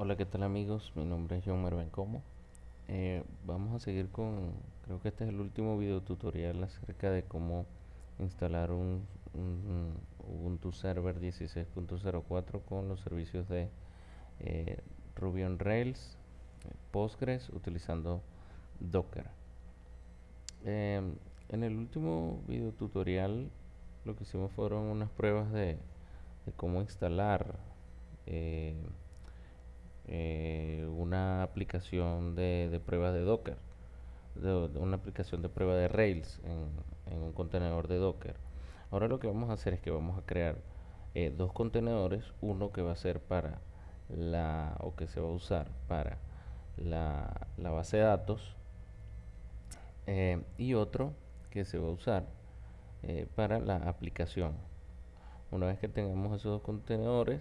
Hola, ¿qué tal amigos? Mi nombre es John Mervencomo. Eh, vamos a seguir con, creo que este es el último video tutorial acerca de cómo instalar un, Ubuntu Server 16.04 con los servicios de eh, Ruby on Rails, Postgres, utilizando Docker. Em, en el último video tutorial lo que hicimos fueron unas pruebas de, cómo instalar eh, una aplicación de, de pruebas de Docker, de, una aplicación de prueba de Rails en, un contenedor de Docker. Ahora lo que vamos a hacer es que vamos a crear eh, dos contenedores, uno que va a ser para la, o que se va a usar para la, base de datos eh, y otro que se va a usar para la aplicación. Una vez que tengamos esos dos contenedores,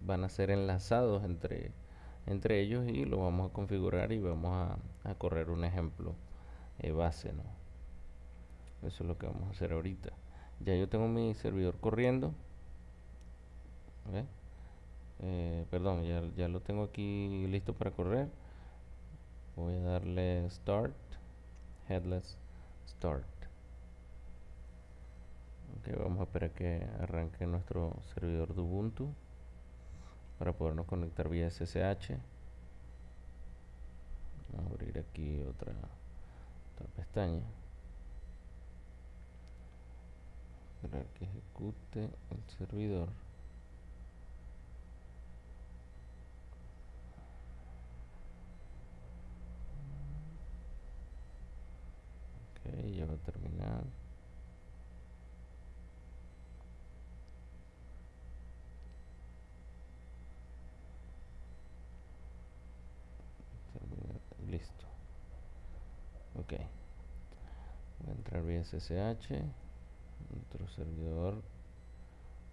van a ser enlazados entre, entre ellos y lo vamos a configurar y vamos a, correr un ejemplo eh, base ¿no? eso es lo que vamos a hacer ahorita. Ya yo tengo mi servidor corriendo. Eh, perdón ya, ya lo tengo aquí listo para correr. Voy a darle start headless start ok vamos a esperar que arranque nuestro servidor de Ubuntu para podernos conectar vía SSH vamos a abrir aquí otra, otra pestaña. Esperar que ejecute el servidor. Ok ya va a terminar ok voy a entrar vía SSH nuestro servidor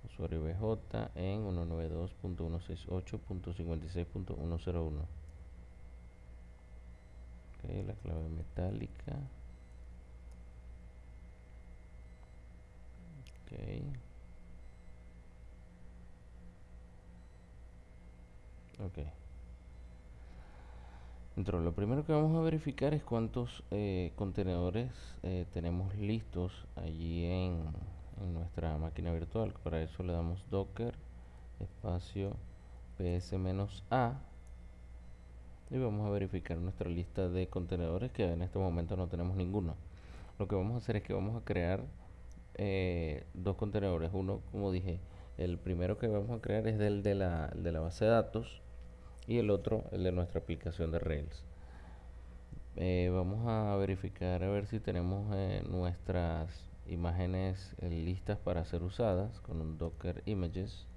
usuario BJ en 192.168.56.101 ok la clave metálica. Ok ok lo primero que vamos a verificar es cuántos eh, contenedores eh, tenemos listos allí en, nuestra máquina virtual. Para eso le damos docker espacio ps-a y vamos a verificar nuestra lista de contenedores que en este momento no tenemos ninguno. Lo que vamos a hacer es que vamos a crear eh, dos contenedores. Uno, como dije, el primero que vamos a crear es del de la, de la base de datos y el otro el de nuestra aplicación de Rails eh, vamos a verificar a ver si tenemos eh, nuestras imágenes eh, listas para ser usadas con un docker images.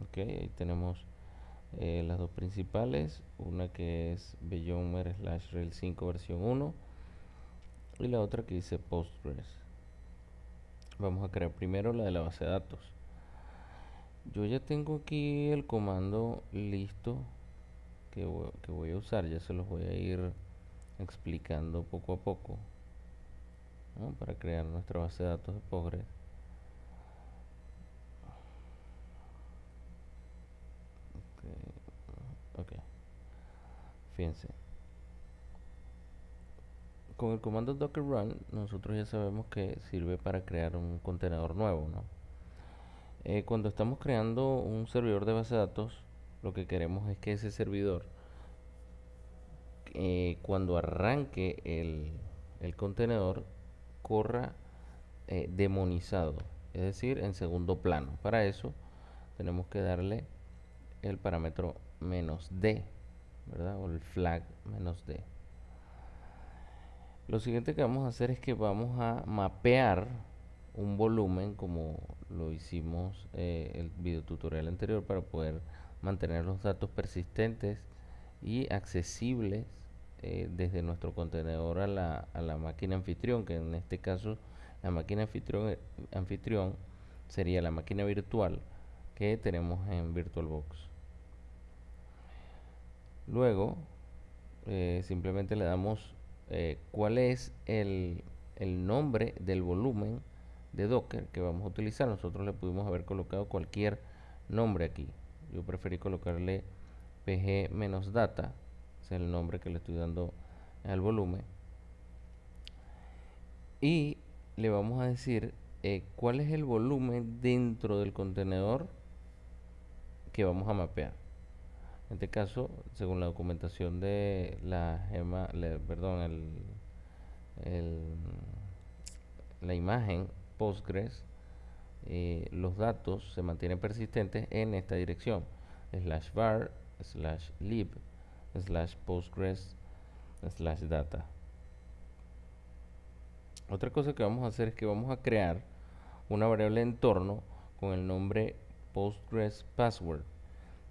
Ok ahí tenemos las dos principales una que es Beyonder slash Rails 5 versión 1 y la otra que dice Postgres. Vamos a crear primero la de la base de datos yo ya tengo aquí el comando listo que voy, a usar ya se los voy a ir explicando poco a poco para crear nuestra base de datos de Postgres. Ok, fíjense. Con el comando docker run nosotros ya sabemos que sirve para crear un contenedor nuevo ¿no? Eh, cuando estamos creando un servidor de base de datos, lo que queremos es que ese servidor, eh, cuando arranque el, contenedor, corra eh, demonizado, es decir, en segundo plano. Para eso tenemos que darle el parámetro menos D, ¿verdad? O el flag menos D. Lo siguiente que vamos a hacer es que vamos a mapear un volumen como lo hicimos eh, el video tutorial anterior para poder mantener los datos persistentes y accesibles eh, desde nuestro contenedor a la, a la, máquina anfitrión que en este caso la máquina anfitrión, eh, sería la máquina virtual que tenemos en VirtualBox. Luego simplemente le damos cuál es el, el nombre del volumen de Docker que vamos a utilizar. Nosotros le pudimos haber colocado cualquier nombre aquí. yo preferí colocarle pg-data, es el nombre que le estoy dando al volumen. Y le vamos a decir eh, cuál es el volumen dentro del contenedor que vamos a mapear. En este caso, según la documentación de la gema, perdón, el, la imagen Postgres, eh, los datos se mantienen persistentes en esta dirección. Slash var slash lib slash postgres slash data. Otra cosa que vamos a hacer es que vamos a crear una variable entorno con el nombre postgres password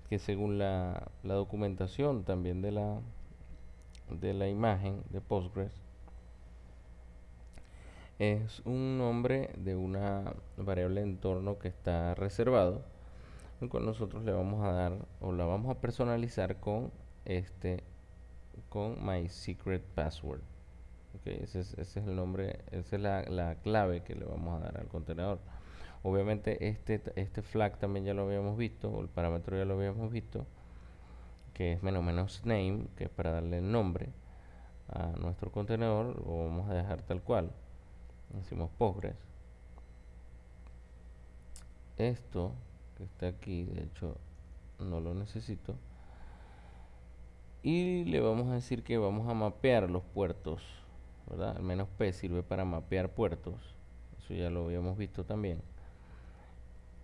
que según la, la documentación también de la de la imagen de postgres es un nombre de una variable de entorno que está reservado, el nosotros le vamos a dar o la vamos a personalizar con este con my secret password. ese, es, el nombre, esa es la, la, clave que le vamos a dar al contenedor. Obviamente este, este flag también ya lo habíamos visto, o el parámetro ya lo habíamos visto, que es menos menos name, que es para darle el nombre a nuestro contenedor, lo vamos a dejar tal cual decimos Postgres esto que está aquí de hecho no lo necesito. Y le vamos a decir que vamos a mapear los puertos ¿verdad? al menos P sirve para mapear puertos. Eso ya lo habíamos visto también.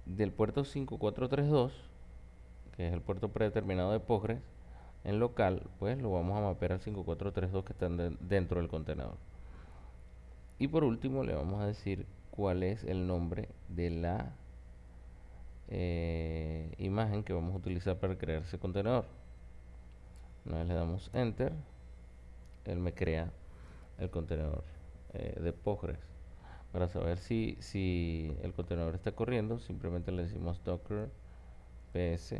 Del puerto 5432 que es el puerto predeterminado de Postgres en local pues lo vamos a mapear al 5432 que está dentro del contenedor y por último le vamos a decir cuál es el nombre de la eh, imagen que vamos a utilizar para crear ese contenedor. Una vez le damos enter, él me crea el contenedor eh, de Postgres. Para saber si, si el contenedor está corriendo, simplemente le decimos docker ps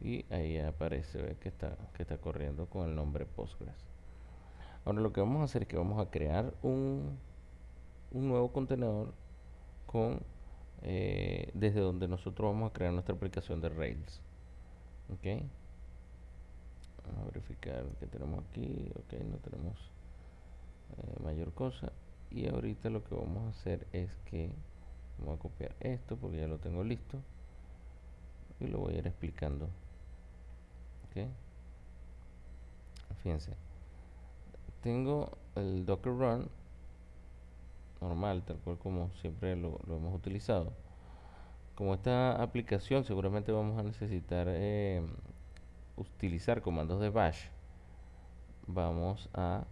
y ahí aparece que está, que está corriendo con el nombre Postgres. Ahora lo que vamos a hacer es que vamos a crear un un nuevo contenedor con eh, desde donde nosotros vamos a crear nuestra aplicación de Rails. Ok. Vamos a verificar que tenemos aquí. Ok no tenemos eh, mayor cosa. Y ahorita lo que vamos a hacer es que vamos a copiar esto porque ya lo tengo listo. Y lo voy a ir explicando. Ok. Fíjense. Tengo el docker run normal, tal cual como siempre lo, hemos utilizado. Como esta aplicación seguramente vamos a necesitar eh, utilizar comandos de bash, vamos a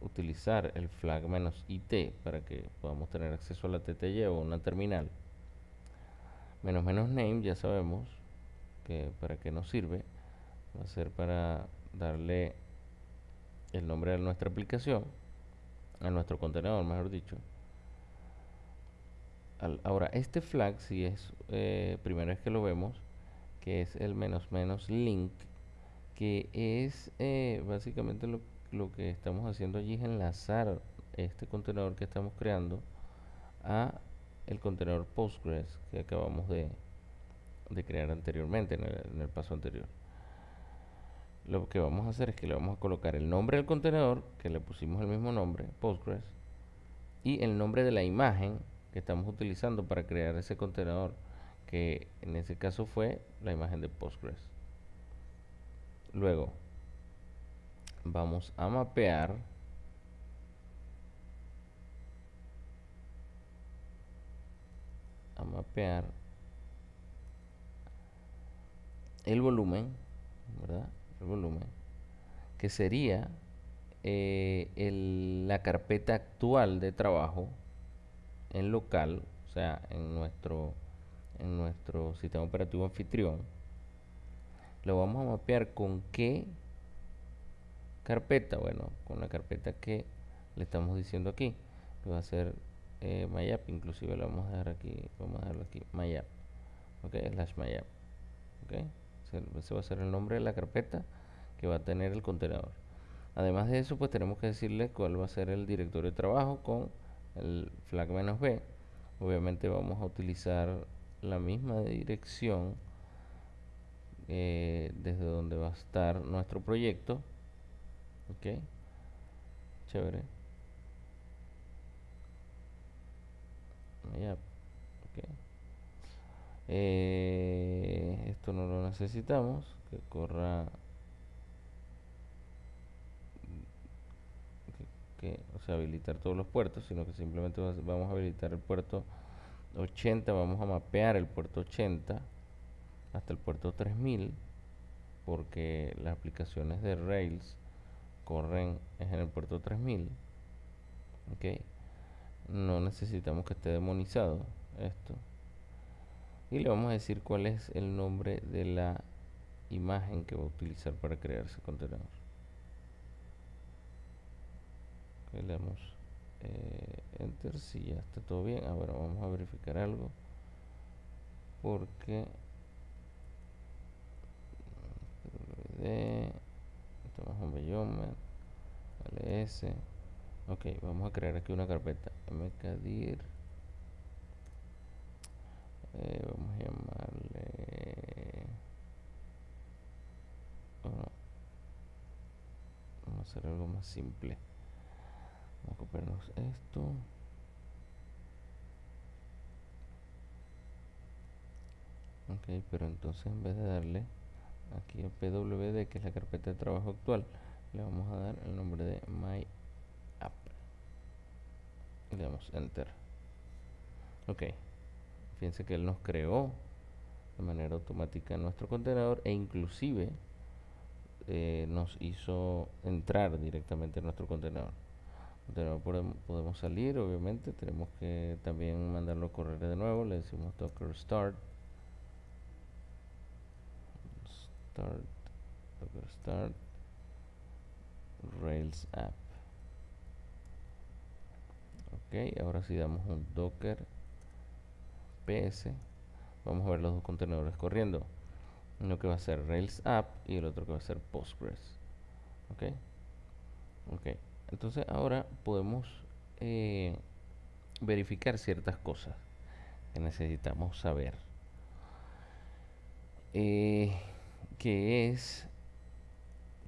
utilizar el flag "-it" para que podamos tener acceso a la TTY o una terminal. Menos menos name ya sabemos que para qué nos sirve. Va a ser para darle el nombre de nuestra aplicación a nuestro contenedor, mejor dicho. ahora, este flag, si es eh, primera vez que lo vemos, que es el menos menos link, que es eh, básicamente lo, que estamos haciendo allí es enlazar este contenedor que estamos creando a el contenedor Postgres que acabamos de, de crear anteriormente en el paso anterior lo que vamos a hacer es que le vamos a colocar el nombre del contenedor, que le pusimos el mismo nombre, Postgres, y el nombre de la imagen que estamos utilizando para crear ese contenedor, que en ese caso fue la imagen de Postgres. Luego, vamos a mapear a mapear el volumen, ¿verdad? Volumen, que sería eh, la carpeta actual de trabajo en local, o sea, en nuestro, en nuestro sistema operativo anfitrión, lo vamos a mapear con qué carpeta, bueno, con la carpeta que le estamos diciendo aquí, va a ser eh, MyApp, inclusive lo vamos a dejar aquí, vamos a dejarlo aquí, MyApp, ok, slash MyApp, ok ese va a ser el nombre de la carpeta que va a tener el contenedor. Además de eso, pues tenemos que decirle cuál va a ser el directorio de trabajo con el flag "-b". Obviamente vamos a utilizar la misma dirección eh, desde donde va a estar nuestro proyecto. Ok, chévere. Eh, esto no lo necesitamos, que corra que, o sea, habilitar todos los puertos, sino que simplemente vamos a habilitar el puerto 80, vamos a mapear el puerto 80 hasta el puerto 3000 porque las aplicaciones de Rails corren en el puerto 3000 ok no necesitamos que esté demonizado esto y le vamos a decir cuál es el nombre de la imagen que va a utilizar para crear ese contenedor. Le damos eh, enter. Si ya está todo bien. Ahora vamos a verificar algo. Porque tomamos un ls ok vamos a crear aquí una carpeta. Mkdir eh, vamos a llamarle vamos a hacer algo más simple. Vamos a copiarnos esto. Ok pero entonces en vez de darle aquí a pwd que es la carpeta de trabajo actual le vamos a dar el nombre de my app. Le damos enter. Ok fíjense que él nos creó de manera automática nuestro contenedor e inclusive eh, nos hizo entrar directamente en nuestro contenedor. Podemos, podemos salir obviamente tenemos que también mandarlo a correr de nuevo le decimos docker start. Start docker start rails app. Ok ahora si damos un docker ps vamos a ver los dos contenedores corriendo. Uno que va a ser rails app y el otro que va a ser postgres. Ok. Ok. Entonces ahora podemos eh, verificar ciertas cosas que necesitamos saber. Eh, que es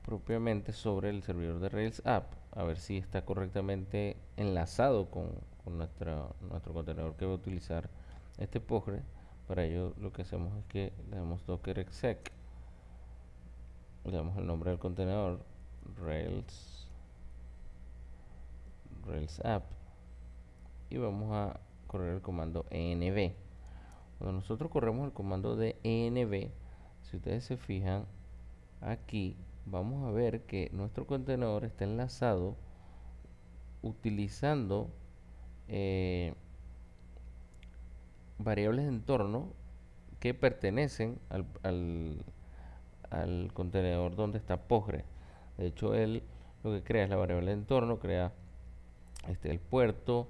propiamente sobre el servidor de Rails App, a ver si está correctamente enlazado con, nuestro contenedor que va a utilizar este Postgre. Para ello lo que hacemos es que le damos docker exec, le damos el nombre del contenedor Rails Rails App y vamos a correr el comando env. Cuando nosotros corremos el comando de env, si ustedes se fijan aquí vamos a ver que nuestro contenedor está enlazado utilizando eh, variables de entorno que pertenecen al, al, contenedor donde está Postgre. De hecho, él lo que crea es la variable de entorno, crea este, el puerto,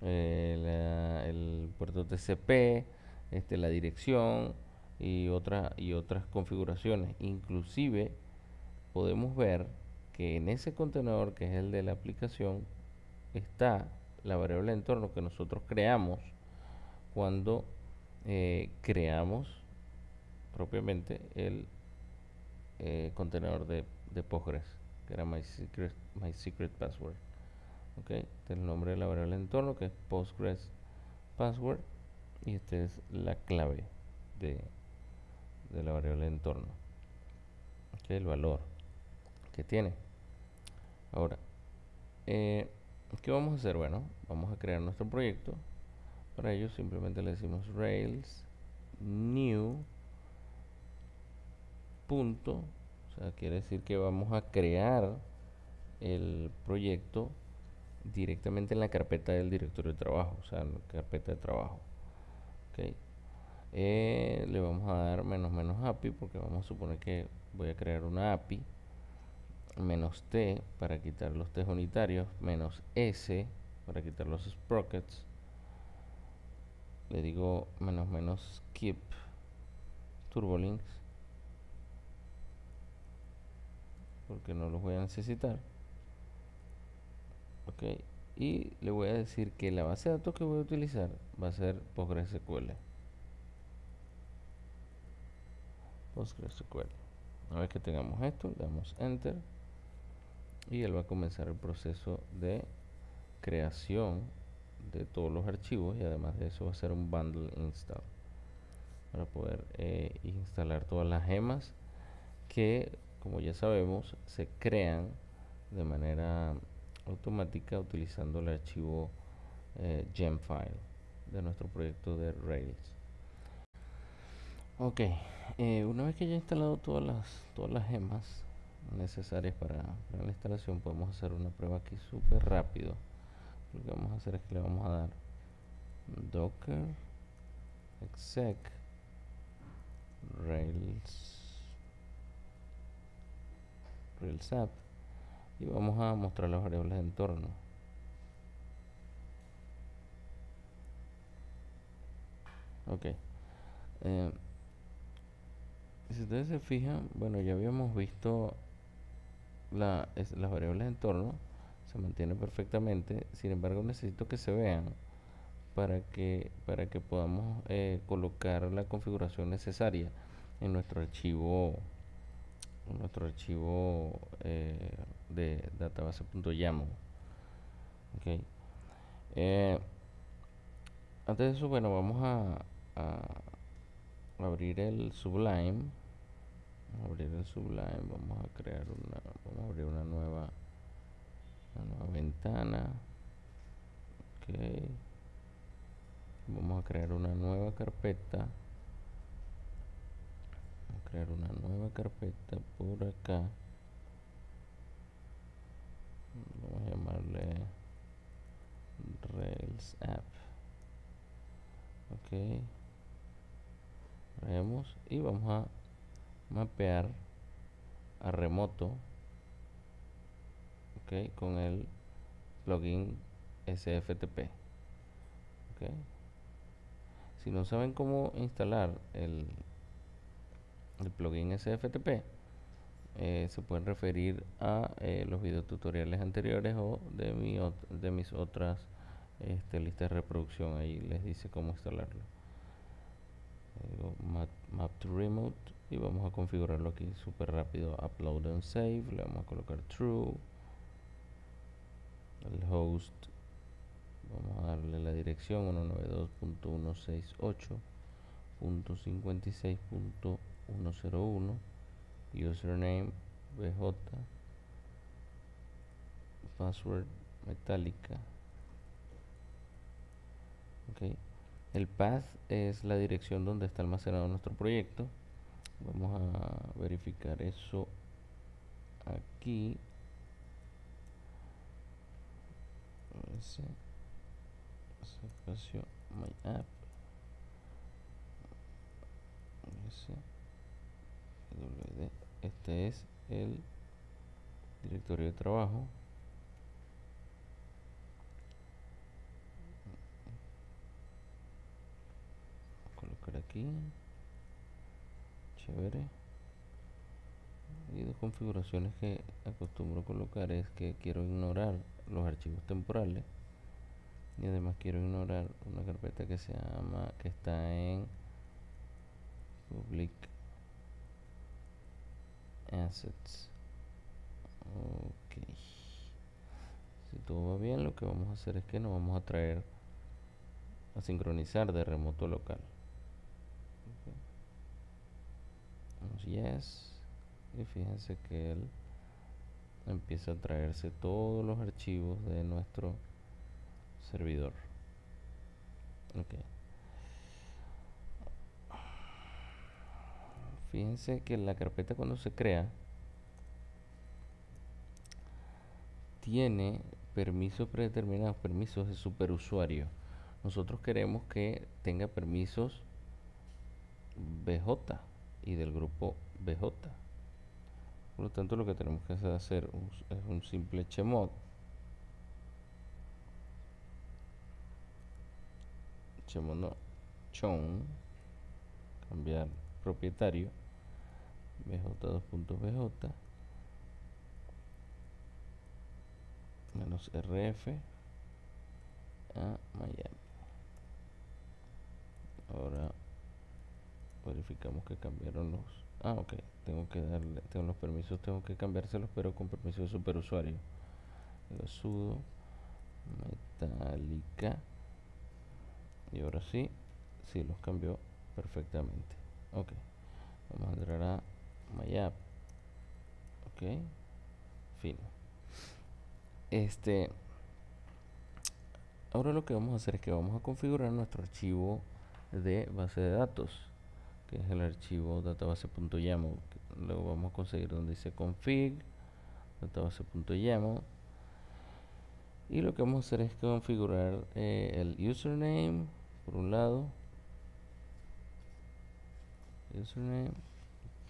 eh, el puerto TCP, este, la dirección, y, otra, y otras configuraciones. Inclusive podemos ver que en ese contenedor que es el de la aplicación está la variable de entorno que nosotros creamos cuando eh, creamos propiamente el eh, contenedor de, de, Postgres que era my secret, my secret password ok este es el nombre de la variable de entorno que es Postgres password y esta es la clave de, de la variable de entorno que el valor que tiene. Ahora eh, ¿qué vamos a hacer? bueno vamos a crear nuestro proyecto para ello simplemente le decimos rails new punto o sea quiere decir que vamos a crear el proyecto directamente en la carpeta del directorio de trabajo o sea en la carpeta de trabajo ok. Eh, le vamos a dar menos menos API porque vamos a suponer que voy a crear una API menos T para quitar los T unitarios menos S para quitar los sprockets le digo menos menos keep turbolinks porque no los voy a necesitar. Ok y le voy a decir que la base de datos que voy a utilizar va a ser PostgreSQL. PostgreSQL. Una vez que tengamos esto, le damos Enter. Y él va a comenzar el proceso de creación de todos los archivos y además de eso va a ser un bundle install para poder eh, instalar todas las gemas que como ya sabemos se crean de manera automática utilizando el archivo eh, gemfile de nuestro proyecto de Rails. Ok eh, una vez que ya instalado todas las todas las gemas necesarias para, para la instalación podemos hacer una prueba aquí súper rápido lo que vamos a hacer es que le vamos a dar docker exec rails rails app y vamos a mostrar las variables de entorno. Ok. Eh, si ustedes se fijan bueno ya habíamos visto la, las variables de entorno se mantiene perfectamente sin embargo necesito que se vean para que para que podamos eh, colocar la configuración necesaria en nuestro archivo en nuestro archivo eh, de database.yaml okay. Eh, antes de eso bueno vamos a, a abrir el sublime abrir el sublime vamos a crear una vamos a abrir una nueva una nueva ventana. Ok. Vamos a crear una nueva carpeta. A crear una nueva carpeta por acá. Vamos a llamarle Rails app. Ok. Vemos y vamos a mapear a remoto con el plugin SFTP si no saben cómo instalar el, plugin SFTP eh, se pueden referir a eh, los videos tutoriales anteriores o de, mi, de mis otras este, listas de reproducción. Ahí les dice cómo instalarlo. Map, map, to remote y vamos a configurarlo aquí súper rápido. Upload and save le vamos a colocar true el host. Vamos a darle la dirección 192.168.56.101 username bj password metálica. Ok. El path es la dirección donde está almacenado nuestro proyecto. Vamos a verificar eso aquí ese espacio my app. Este es el directorio de trabajo. Colocar aquí. Chévere. Y dos configuraciones que acostumbro colocar es que quiero ignorar los archivos temporales. Y además quiero ignorar una carpeta que se llama que está en public assets. Ok. Si todo va bien lo que vamos a hacer es que nos vamos a traer a sincronizar de remoto local. Yes. Y fíjense que él empieza a traerse todos los archivos de nuestro servidor. Ok. Fíjense que la carpeta cuando se crea tiene permisos predeterminados permisos de superusuario. Nosotros queremos que tenga permisos BJ y del grupo BJ por lo tanto lo que tenemos que hacer es un simple chmod chmod no chon cambiar propietario bj2.bj menos rf a Miami ahora verificamos que cambiaron los ah ok tengo que darle tengo los permisos tengo que cambiárselos pero con permiso de superusuario. Sudo metálica y ahora sí sí los cambió perfectamente. Ok vamos a entrar a my app ok fin. Este ahora lo que vamos a hacer es que vamos a configurar nuestro archivo de base de datos que es el archivo database.yaml luego vamos a conseguir donde dice config database.yaml y lo que vamos a hacer es configurar eh, el username por un lado username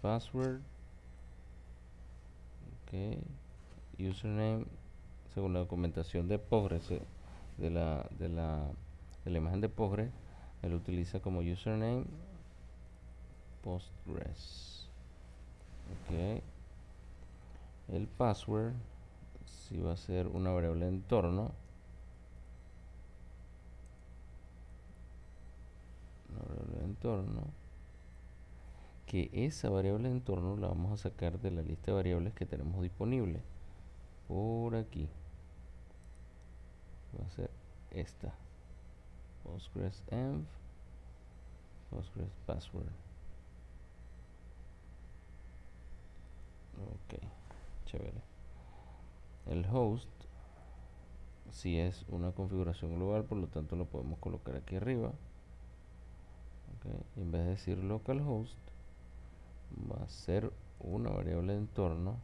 password ok username según la documentación de Postgres eh, de la, de la, de la imagen de Postgres él utiliza como username Postgres ok. El password si va a ser una variable entorno. Una variable entorno. Que esa variable entorno la vamos a sacar de la lista de variables que tenemos disponible. Por aquí. Va a ser esta. Postgres env postgres password ok chévere. El host si es una configuración global por lo tanto lo podemos colocar aquí arriba. En vez de decir localhost va a ser una variable de entorno.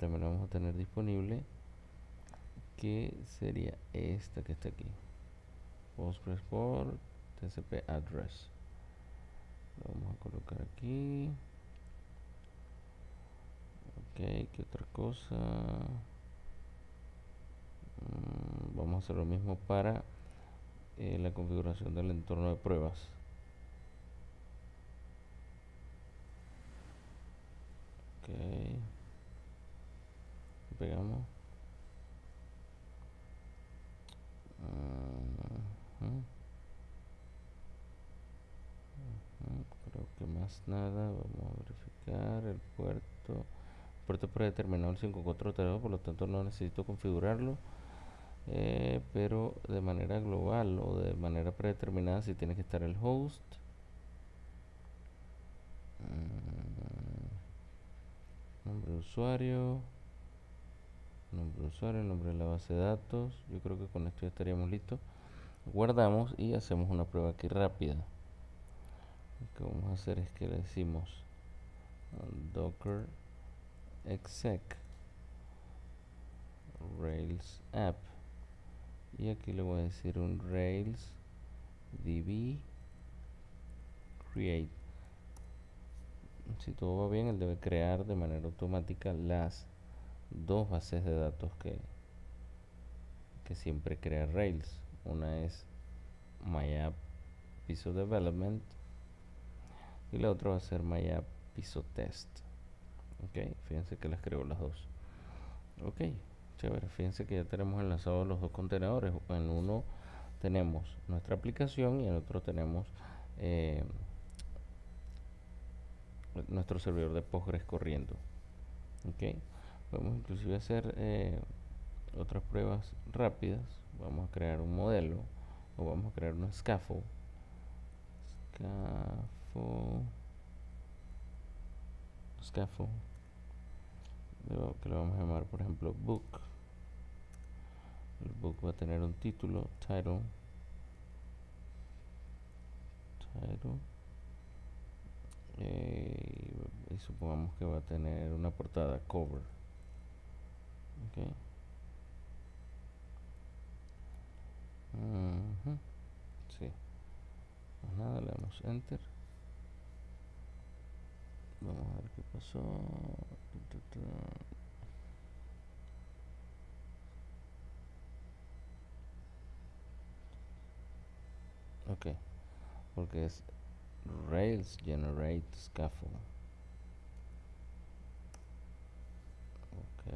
También la vamos a tener disponible que sería esta que está aquí. Postgres por tcp address. Lo vamos a colocar aquí. Ok qué otra cosa mm, vamos a hacer lo mismo para eh, la configuración del entorno de pruebas. Ok. Pegamos. Creo más nada vamos a verificar el puerto. Puerto predeterminado el 5432 por lo tanto no necesito configurarlo eh, pero de manera global o de manera predeterminada si tiene que estar el host. Mm, nombre de usuario nombre de usuario, nombre de la base de datos. Yo creo que con esto ya estaríamos listos. Guardamos y hacemos una prueba aquí rápida lo que vamos a hacer es que le decimos docker exec rails app. Y aquí le voy a decir un rails db create. Si todo va bien él debe crear de manera automática las dos bases de datos que que siempre crea rails. Una es myapp piso development y la otra va a ser myapp piso test. Ok fíjense que las creo las dos. Ok chévere fíjense que ya tenemos enlazados los dos contenedores. En uno tenemos nuestra aplicación y en otro tenemos eh, nuestro servidor de Postgres corriendo. Ok podemos inclusive hacer eh, otras pruebas rápidas. Vamos a crear un modelo o vamos a crear un scaffold scaffold scaffold que lo vamos a llamar por ejemplo book. El book va a tener un título title. Title. Eh, y supongamos que va a tener una portada cover. Ok. Sí. Pues nada le damos enter vamos a ver qué pasó. Ok. Porque es rails generate scaffold. Ok.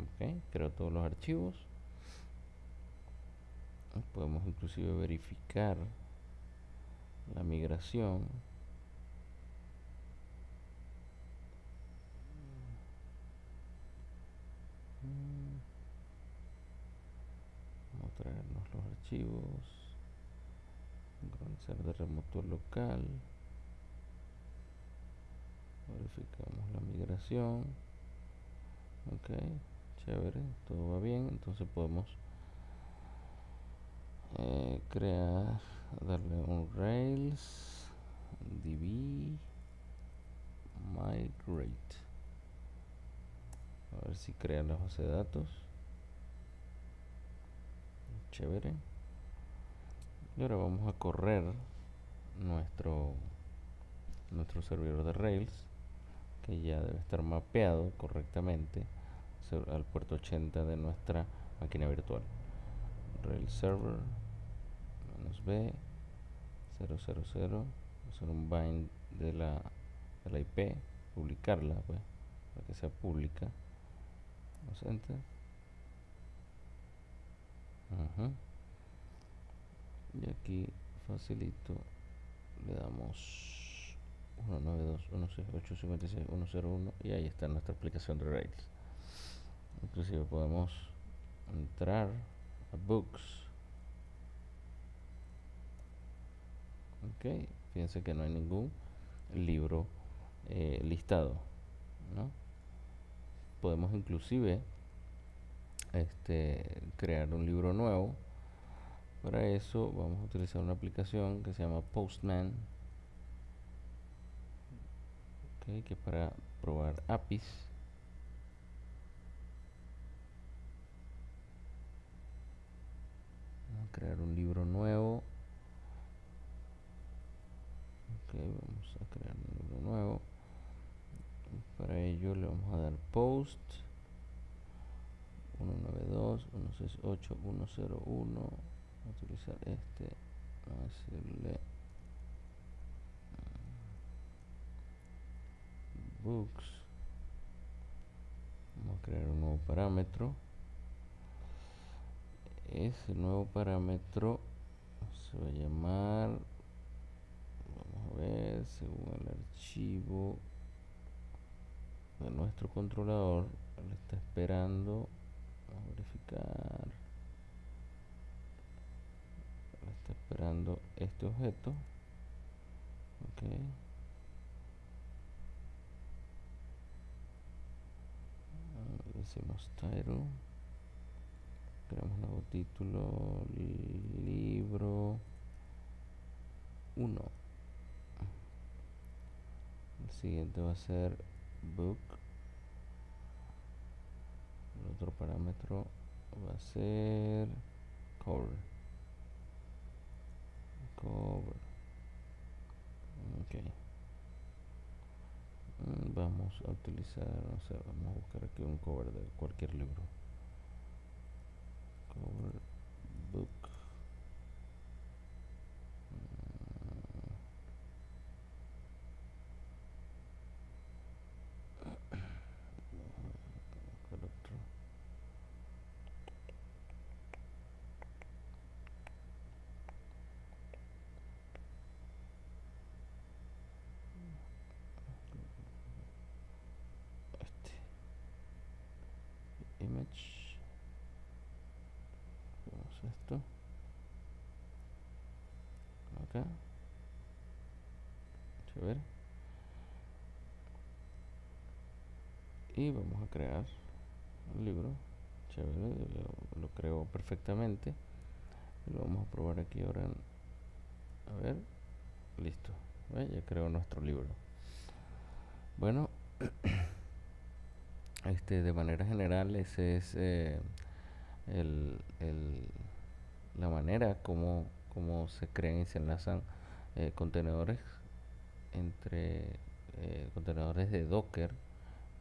Ok creo todos los archivos. Podemos inclusive verificar la migración. Vamos a traernos los archivos. De remoto local. Verificamos la migración. Ok chévere todo va bien. Entonces podemos eh, crear darle un rails db migrate. A ver si crea la base de datos. Chévere. Y ahora vamos a correr nuestro nuestro servidor de rails que ya debe estar mapeado correctamente al puerto 80 de nuestra máquina virtual rail server menos b 000 hacer un bind de la, de la IP publicarla pues para que sea pública vamos enter y aquí facilito le damos 192.168.56.101 y ahí está nuestra aplicación de Rails. Inclusive podemos entrar a books. Ok fíjense que no hay ningún libro eh, listado ¿no? podemos inclusive este, crear un libro nuevo. Para eso vamos a utilizar una aplicación que se llama Postman. Okay, que para probar APIs crear un libro nuevo. Vamos a crear un libro nuevo. Para ello le vamos a dar post. 192 168 101 utilizar este. Vamos a decirle books. Vamos a crear un nuevo parámetro ese nuevo parámetro. Se va a llamar vamos a ver según el archivo de nuestro controlador le está esperando vamos a verificar. Está esperando este objeto. Ok. Decimos title creamos nuevo título libro. 1 el siguiente va a ser book. El otro parámetro va a ser cover. Cover. Ok. Mm, vamos a utilizar o sea, vamos a buscar aquí un cover de cualquier libro cover book esto acá chévere y vamos a crear un libro. Chévere lo, creo perfectamente. Lo vamos a probar aquí ahora a ver listo. Ya creo nuestro libro. Bueno este de manera general ese es eh, el, la manera como, como se crean y se enlazan eh, contenedores entre eh, contenedores de Docker.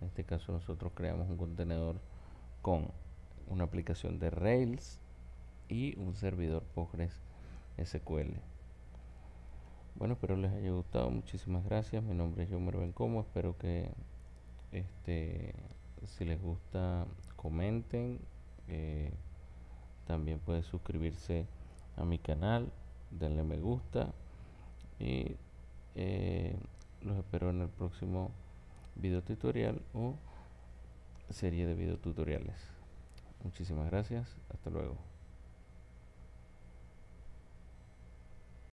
En este caso nosotros creamos un contenedor con una aplicación de Rails y un servidor Postgres SQL. Bueno, espero les haya gustado. Muchísimas gracias. Mi nombre es Jomer Bencomo. Espero que este si les gusta comenten. Eh, también pueden suscribirse a mi canal, denle me gusta y eh, los espero en el próximo video tutorial o serie de video tutoriales. Muchísimas gracias, hasta luego.